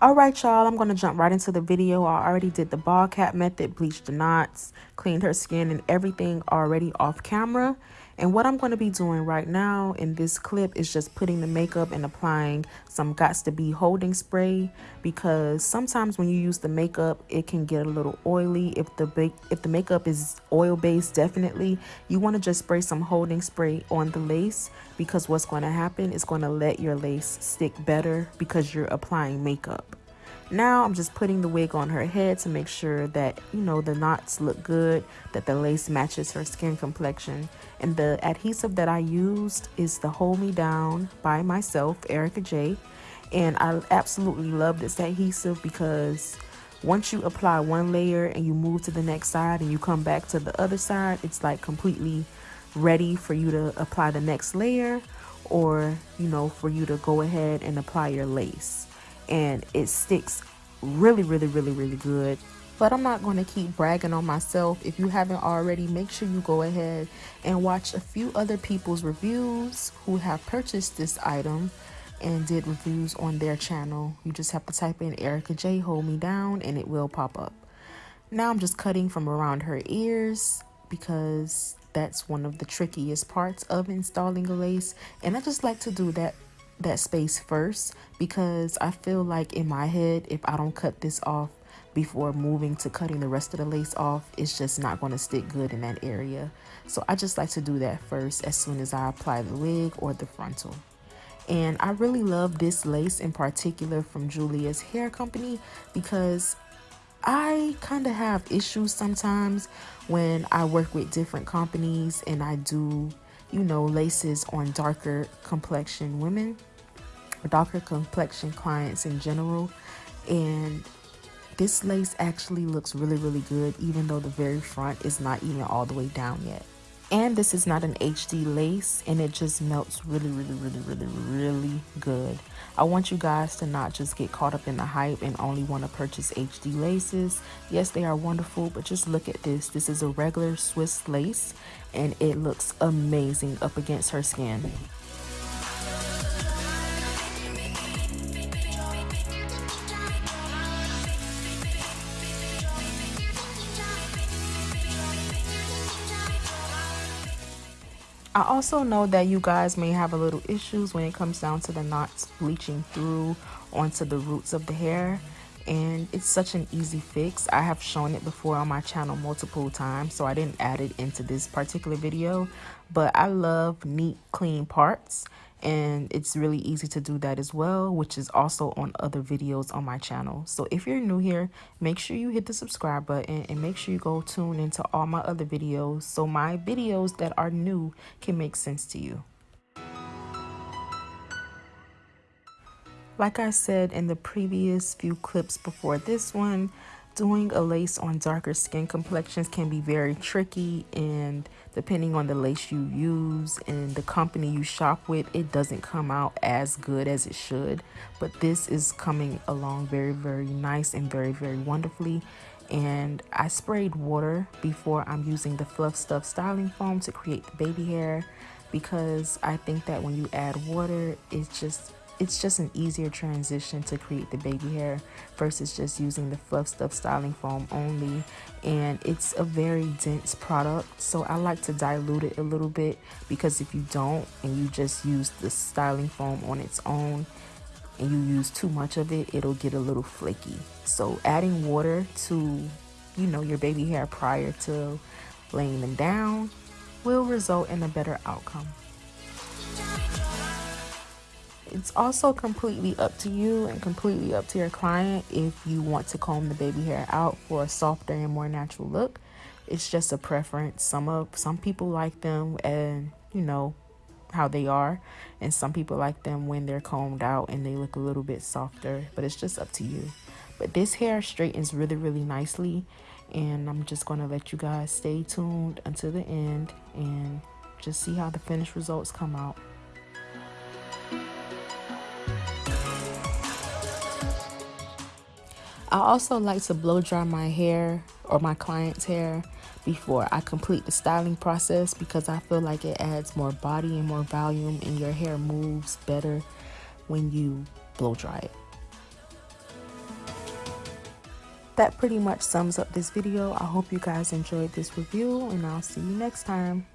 All right, y'all, I'm to jump right into the video. I already did the ball cap method, bleached the knots, cleaned her skin and everything already off camera. And what I'm going to be doing right now in this clip is just putting the makeup and applying some Gots to Be holding spray because sometimes when you use the makeup, it can get a little oily. If the if the makeup is oil based, definitely you want to just spray some holding spray on the lace because what's going to happen is going to let your lace stick better because you're applying makeup. Now I'm just putting the wig on her head to make sure that, you know, the knots look good, that the lace matches her skin complexion. And the adhesive that I used is the Hold Me Down by myself, Erica J. And I absolutely love this adhesive because once you apply one layer and you move to the next side and you come back to the other side, it's like completely ready for you to apply the next layer or, you know, for you to go ahead and apply your lace and it sticks really, really, really, really good. But I'm not going to keep bragging on myself. If you haven't already, make sure you go ahead and watch a few other people's reviews who have purchased this item and did reviews on their channel. You just have to type in Erica J Hold Me Down and it will pop up. Now I'm just cutting from around her ears because that's one of the trickiest parts of installing a lace. And I just like to do that that space first because I feel like in my head, if I don't cut this off before moving to cutting the rest of the lace off, it's just not going to stick good in that area. So I just like to do that first as soon as I apply the wig or the frontal. And I really love this lace in particular from Julia's Hair Company because I kind of have issues sometimes when I work with different companies and I do you know, laces on darker complexion women or darker complexion clients in general. And this lace actually looks really, really good, even though the very front is not even all the way down yet. And this is not an HD lace and it just melts really, really, really, really, really good. I want you guys to not just get caught up in the hype and only want to purchase HD laces. Yes, they are wonderful, but just look at this. This is a regular Swiss lace and it looks amazing up against her skin. I also know that you guys may have a little issues when it comes down to the knots bleaching through onto the roots of the hair and it's such an easy fix. I have shown it before on my channel multiple times so I didn't add it into this particular video but I love neat clean parts and it's really easy to do that as well which is also on other videos on my channel. So if you're new here make sure you hit the subscribe button and make sure you go tune into all my other videos so my videos that are new can make sense to you. Like i said in the previous few clips before this one doing a lace on darker skin complexions can be very tricky and depending on the lace you use and the company you shop with it doesn't come out as good as it should. But this is coming along very very nice and very very wonderfully. And I sprayed water before I'm using the fluff stuff styling foam to create the baby hair because I think that when you add water it just it's just an easier transition to create the baby hair versus just using the fluff stuff styling foam only. And it's a very dense product so i like to dilute it a little bit because if you don't and you just use the styling foam on its own and you use too much of it it'll get a little flaky. So adding water to you know your baby hair prior to laying them down will result in a better outcome it's also completely up to you and completely up to your client if you want to comb the baby hair out for a softer and more natural look. It's just a preference. Some of some people like them and you know how they are and some people like them when they're combed out and they look a little bit softer, but it's just up to you. But this hair straightens really really nicely and I'm just going to let you guys stay tuned until the end and just see how the finished results come out. I also like to blow dry my hair or my client's hair before I complete the styling process because I feel like it adds more body and more volume and your hair moves better when you blow dry it. that pretty much sums up this video. I hope you guys enjoyed this review and I'll see you next time.